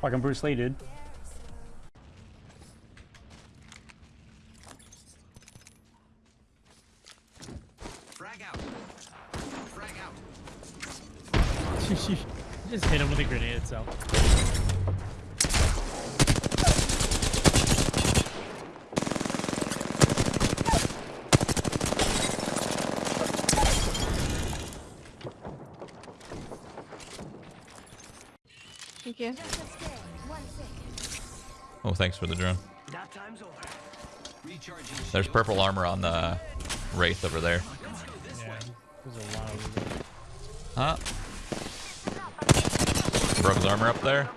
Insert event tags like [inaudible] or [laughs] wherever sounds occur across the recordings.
Fucking Bruce Lee, dude. Frag out. Frag out. [laughs] Just hit him with a grenade itself. Thank you. Oh, thanks for the drone. That time's over. Recharging. There's purple armor on the Wraith over there. Yeah, there's a lot of Huh? Broke his armor up there.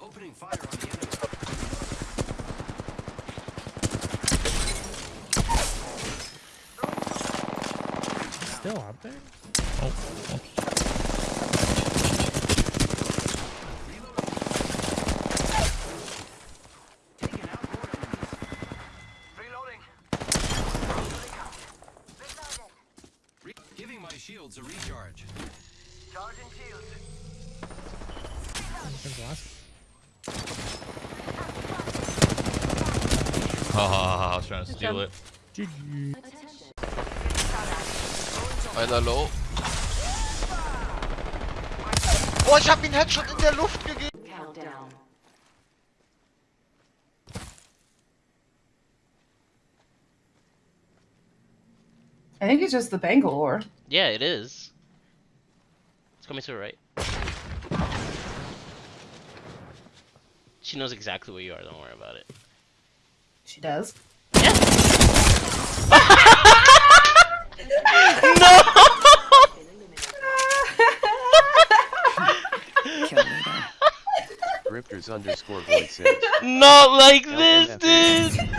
Opening fire on the enemy. still out there. Oh, oops. My shields a recharge. Charging last. Oh, I was trying to steal it. GG. Einer low. Oh, ich hab ihn Headshot in der Luft gegeben. Countdown. I think it's just the Bangalore. Yeah, it is. It's coming to the right. She knows exactly where you are, don't worry about it. She does. Grifters [laughs] [laughs] underscore void says. Not like this, this, dude!